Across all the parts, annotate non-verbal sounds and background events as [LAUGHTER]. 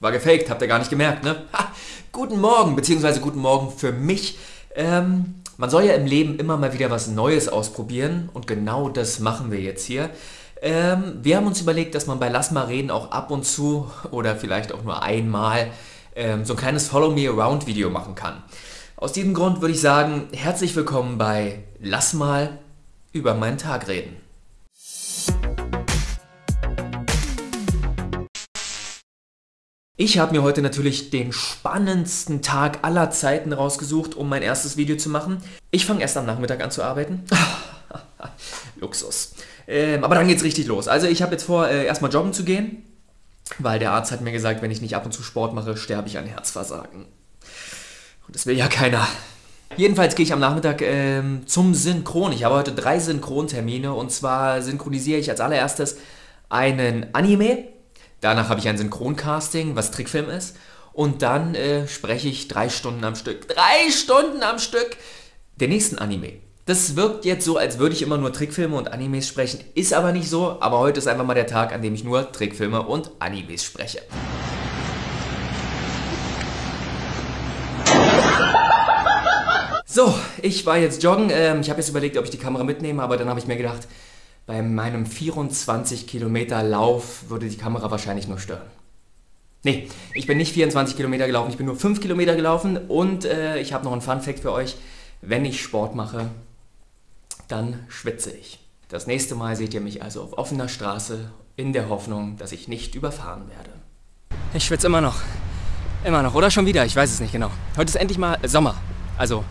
War gefaked, habt ihr gar nicht gemerkt, ne? Ha, guten Morgen, beziehungsweise guten Morgen für mich. Ähm, man soll ja im Leben immer mal wieder was Neues ausprobieren und genau das machen wir jetzt hier. Ähm, wir haben uns überlegt, dass man bei Lass mal reden auch ab und zu oder vielleicht auch nur einmal ähm, so ein kleines Follow Me Around Video machen kann. Aus diesem Grund würde ich sagen, herzlich willkommen bei Lass mal über meinen Tag reden. Ich habe mir heute natürlich den spannendsten Tag aller Zeiten rausgesucht, um mein erstes Video zu machen. Ich fange erst am Nachmittag an zu arbeiten. [LAUGHS] Luxus. Ähm, aber dann geht's richtig los. Also ich habe jetzt vor, äh, erstmal joggen zu gehen, weil der Arzt hat mir gesagt, wenn ich nicht ab und zu Sport mache, sterbe ich an Herzversagen. Und das will ja keiner. Jedenfalls gehe ich am Nachmittag ähm, zum Synchron. Ich habe heute drei Synchrontermine und zwar synchronisiere ich als allererstes einen Anime Danach habe ich ein Synchroncasting, was Trickfilm ist. Und dann äh, spreche ich drei Stunden am Stück. Drei Stunden am Stück! Der nächsten Anime. Das wirkt jetzt so, als würde ich immer nur Trickfilme und Animes sprechen. Ist aber nicht so. Aber heute ist einfach mal der Tag, an dem ich nur Trickfilme und Animes spreche. So, ich war jetzt joggen. Ähm, ich habe jetzt überlegt, ob ich die Kamera mitnehme, aber dann habe ich mir gedacht, bei meinem 24 Kilometer Lauf würde die Kamera wahrscheinlich nur stören. Nee, ich bin nicht 24 Kilometer gelaufen, ich bin nur 5 Kilometer gelaufen und äh, ich habe noch einen Fun Fact für euch. Wenn ich Sport mache, dann schwitze ich. Das nächste Mal seht ihr mich also auf offener Straße in der Hoffnung, dass ich nicht überfahren werde. Ich schwitze immer noch. Immer noch. Oder schon wieder, ich weiß es nicht genau. Heute ist endlich mal Sommer. Also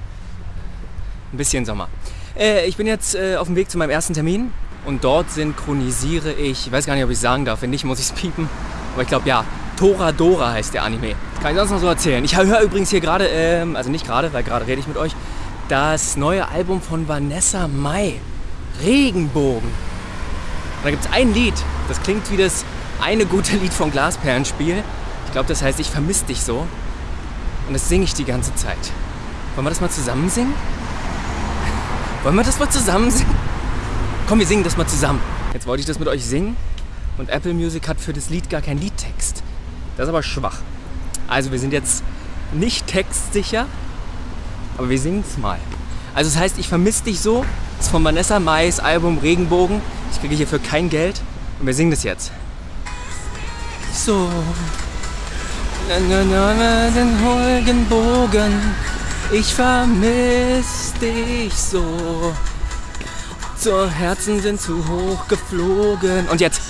ein bisschen Sommer. Äh, ich bin jetzt äh, auf dem Weg zu meinem ersten Termin und dort synchronisiere ich, ich weiß gar nicht, ob ich sagen darf, wenn nicht, muss ich es piepen, aber ich glaube ja, Toradora heißt der Anime. Kann ich sonst noch so erzählen. Ich höre übrigens hier gerade, ähm, also nicht gerade, weil gerade rede ich mit euch, das neue Album von Vanessa Mai, Regenbogen. Und da gibt es ein Lied, das klingt wie das eine gute Lied vom Glasperlenspiel. Ich glaube, das heißt, ich vermisse dich so. Und das singe ich die ganze Zeit. Wollen wir das mal zusammen singen? [LAUGHS] Wollen wir das mal zusammen singen? Komm, wir singen das mal zusammen. Jetzt wollte ich das mit euch singen und Apple Music hat für das Lied gar keinen Liedtext. Das ist aber schwach. Also wir sind jetzt nicht textsicher, aber wir singen es mal. Also das heißt, ich vermisse dich so. Das ist von Vanessa Mais Album Regenbogen. Ich kriege hierfür kein Geld und wir singen das jetzt. So. Den Regenbogen, ich vermisse dich so. Zur Herzen sind zu hoch geflogen. Und jetzt.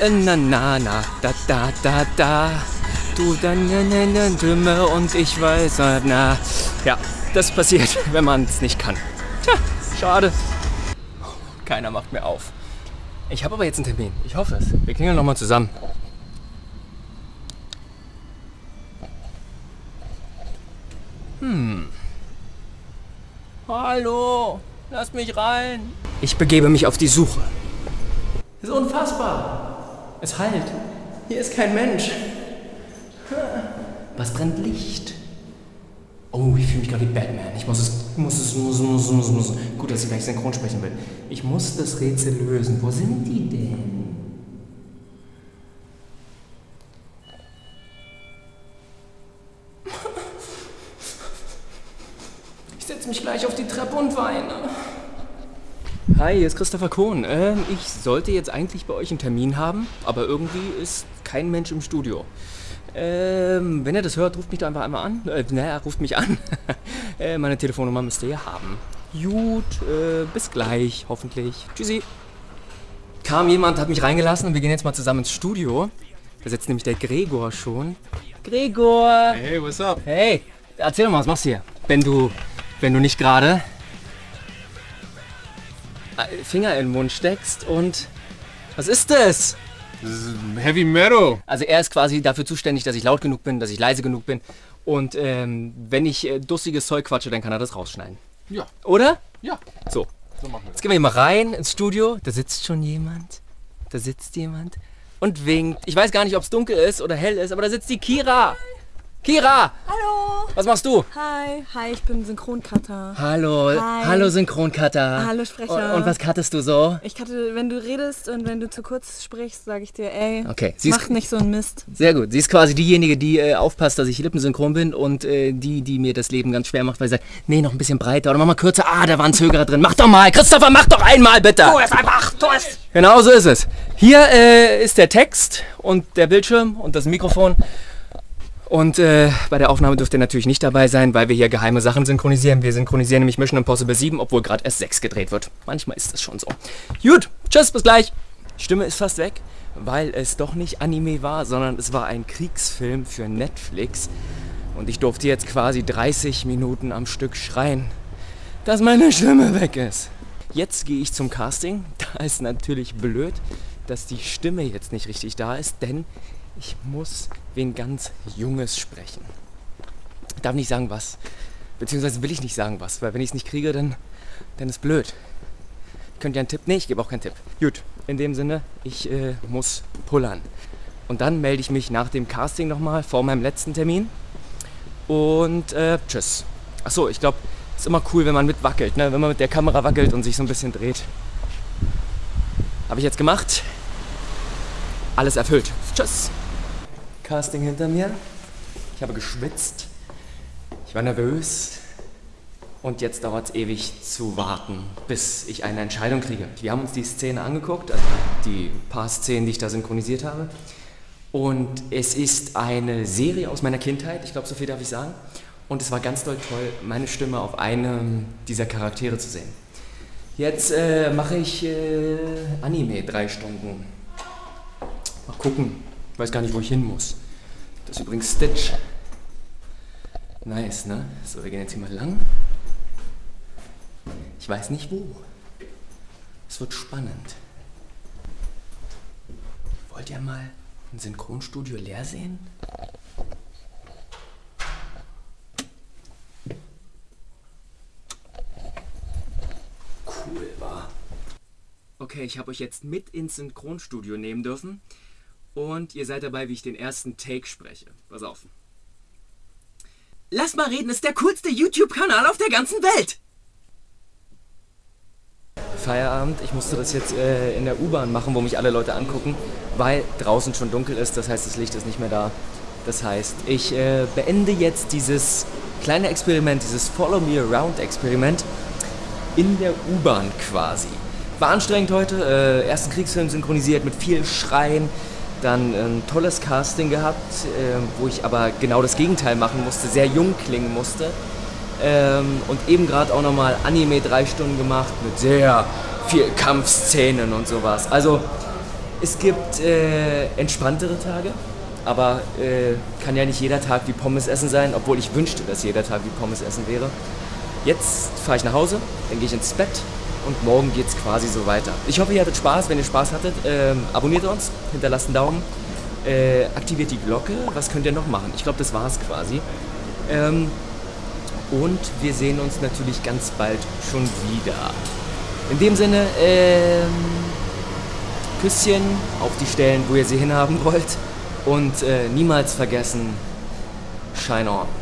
Äh, na na na, da da da da. Du dann ne Stimme und ich weiß, na. Ja, das passiert, [LAUGHS] wenn man es nicht kann. Tja, schade. Keiner macht mir auf. Ich habe aber jetzt einen Termin. Ich hoffe es. Wir klingeln nochmal zusammen. Hm. Hallo. Lasst mich rein. Ich begebe mich auf die Suche. Das ist unfassbar. Es halt. Hier ist kein Mensch. Was brennt Licht? Oh, ich fühle mich gerade wie Batman. Ich muss es, muss es, muss, muss, muss, muss. Gut, dass ich gleich synchron sprechen will. Ich muss das Rätsel lösen. Wo sind die denn? setze mich gleich auf die Treppe und weine. Hi, hier ist Christopher Kohn. Ähm, ich sollte jetzt eigentlich bei euch einen Termin haben, aber irgendwie ist kein Mensch im Studio. Ähm, wenn ihr das hört, ruft mich da einfach einmal an. Äh, naja, ruft mich an. [LAUGHS] äh, meine Telefonnummer müsst ihr ja haben. Gut, äh, bis gleich, hoffentlich. Tschüssi. Kam jemand, hat mich reingelassen und wir gehen jetzt mal zusammen ins Studio. Da sitzt nämlich der Gregor schon. Gregor! Hey, what's up? Hey, erzähl doch mal, was machst du hier? Wenn du wenn du nicht gerade Finger in den Mund steckst und was ist das? Das ist Heavy Metal. Also er ist quasi dafür zuständig, dass ich laut genug bin, dass ich leise genug bin und ähm, wenn ich äh, dussiges Zeug quatsche, dann kann er das rausschneiden. Ja. Oder? Ja. So. So machen wir Jetzt gehen wir hier mal rein ins Studio. Da sitzt schon jemand. Da sitzt jemand und winkt. Ich weiß gar nicht, ob es dunkel ist oder hell ist, aber da sitzt die Kira. Kira! Hallo! Was machst du? Hi, hi, ich bin Synchroncutter. Hallo, Hi. hallo Synchroncutter. Hallo, Sprecher. Und, und was cuttest du so? Ich hatte, wenn du redest und wenn du zu kurz sprichst, sage ich dir, ey, Okay, sie ist- mach nicht so einen Mist. Sehr gut. Sie ist quasi diejenige, die äh, aufpasst, dass ich lippensynchron bin und äh, die, die mir das Leben ganz schwer macht, weil sie sagt, nee, noch ein bisschen breiter oder mach mal kürzer. Ah, da war ein Zögerer drin. Mach doch mal. Christopher, mach doch einmal bitte. Tu es einfach, tu es. Genau so ist es. Hier äh, ist der Text und der Bildschirm und das Mikrofon. Und äh, bei der Aufnahme dürft ihr natürlich nicht dabei sein, weil wir hier geheime Sachen synchronisieren. Wir synchronisieren nämlich Mission Impossible 7, obwohl gerade erst 6 gedreht wird. Manchmal ist das schon so. Gut, tschüss, bis gleich. Stimme ist fast weg, weil es doch nicht Anime war, sondern es war ein Kriegsfilm für Netflix. Und ich durfte jetzt quasi 30 Minuten am Stück schreien, dass meine Stimme weg ist. Jetzt gehe ich zum Casting. [LAUGHS] Da ist natürlich blöd, dass die Stimme jetzt nicht richtig da ist, denn ich muss wen ganz Junges sprechen. Ich darf nicht sagen was. Beziehungsweise will ich nicht sagen was, weil wenn ich es nicht kriege, dann, dann ist blöd. Könnt ihr einen Tipp? Nee, ich gebe auch keinen Tipp. Gut, in dem Sinne, ich äh, muss pullern. Und dann melde ich mich nach dem Casting nochmal vor meinem letzten Termin. Und äh, tschüss. Achso, ich glaube, es ist immer cool, wenn man mitwackelt, ne? wenn man mit der Kamera wackelt und sich so ein bisschen dreht. Habe ich jetzt gemacht. Alles erfüllt. Tschüss. Casting hinter mir. Ich habe geschwitzt. Ich war nervös. Und jetzt dauert es ewig zu warten, bis ich eine Entscheidung kriege. Wir haben uns die Szene angeguckt, also die paar Szenen, die ich da synchronisiert habe. Und es ist eine Serie aus meiner Kindheit, ich glaube, so viel darf ich sagen. Und es war ganz doll toll, meine Stimme auf einem dieser Charaktere zu sehen. Jetzt äh, mache ich äh, Anime drei Stunden. Mal gucken. Ich weiß gar nicht, wo ich hin muss. Das ist übrigens Stitch. Nice, ne? So, wir gehen jetzt hier mal lang. Ich weiß nicht wo. Es wird spannend. Wollt ihr mal ein Synchronstudio leer sehen? Cool war. Okay, ich habe euch jetzt mit ins Synchronstudio nehmen dürfen. Und ihr seid dabei, wie ich den ersten Take spreche. Pass auf. Lass mal reden ist der coolste YouTube-Kanal auf der ganzen Welt. Feierabend. Ich musste das jetzt äh, in der U-Bahn machen, wo mich alle Leute angucken, weil draußen schon dunkel ist. Das heißt, das Licht ist nicht mehr da. Das heißt, ich äh, beende jetzt dieses kleine Experiment, dieses Follow Me Around Experiment in der U-Bahn quasi. War anstrengend heute. Äh, ersten Kriegsfilm synchronisiert mit viel Schreien. Dann ein tolles Casting gehabt, äh, wo ich aber genau das Gegenteil machen musste, sehr jung klingen musste. Ähm, und eben gerade auch nochmal Anime drei Stunden gemacht mit sehr viel Kampfszenen und sowas. Also es gibt äh, entspanntere Tage, aber äh, kann ja nicht jeder Tag wie Pommes essen sein, obwohl ich wünschte, dass jeder Tag wie Pommes essen wäre. Jetzt fahre ich nach Hause, dann gehe ich ins Bett und morgen geht's quasi so weiter. Ich hoffe, ihr hattet Spaß. Wenn ihr Spaß hattet, ähm, abonniert uns, hinterlasst einen Daumen, äh, aktiviert die Glocke. Was könnt ihr noch machen? Ich glaube, das war's quasi. Ähm, und wir sehen uns natürlich ganz bald schon wieder. In dem Sinne, ähm, Küsschen auf die Stellen, wo ihr sie hinhaben wollt. Und äh, niemals vergessen, Shine on.